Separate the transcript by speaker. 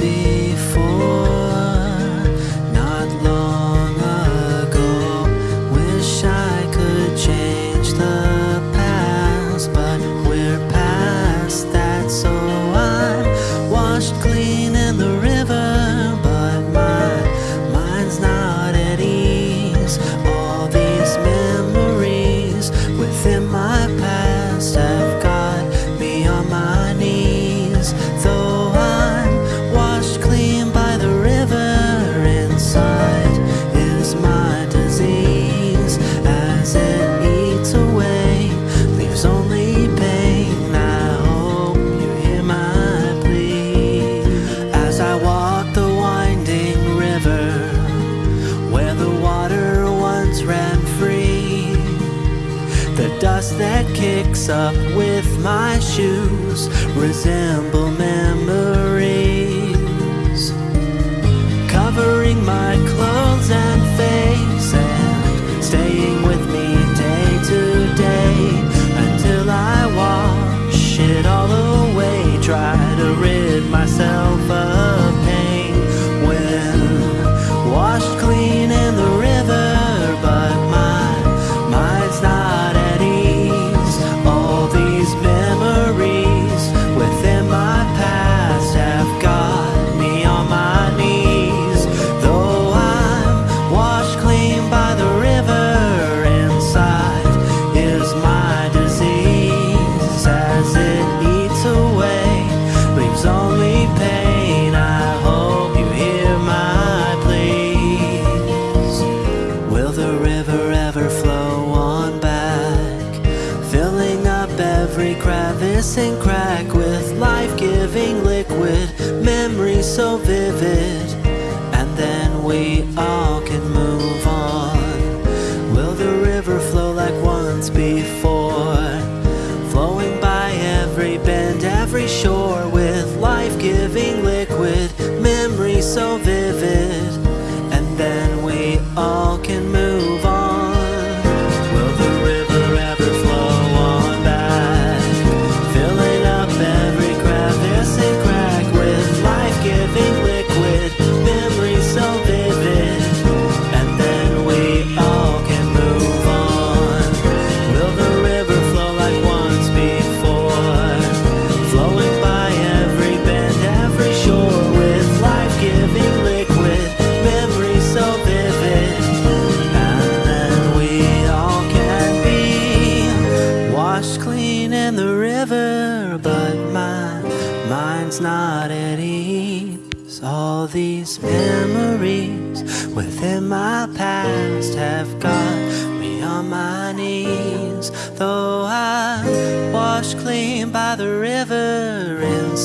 Speaker 1: be The dust that kicks up with my shoes resemble memories covering my clothes and face and staying with me day to day until I wash it all away. Try to rid myself. every crevice and crack with life-giving liquid, memories so vivid, and then we all can move on. Will the river flow like once before? in the river, but my mind's not at ease. All these memories within my past have got me on my knees. Though I'm washed clean by the river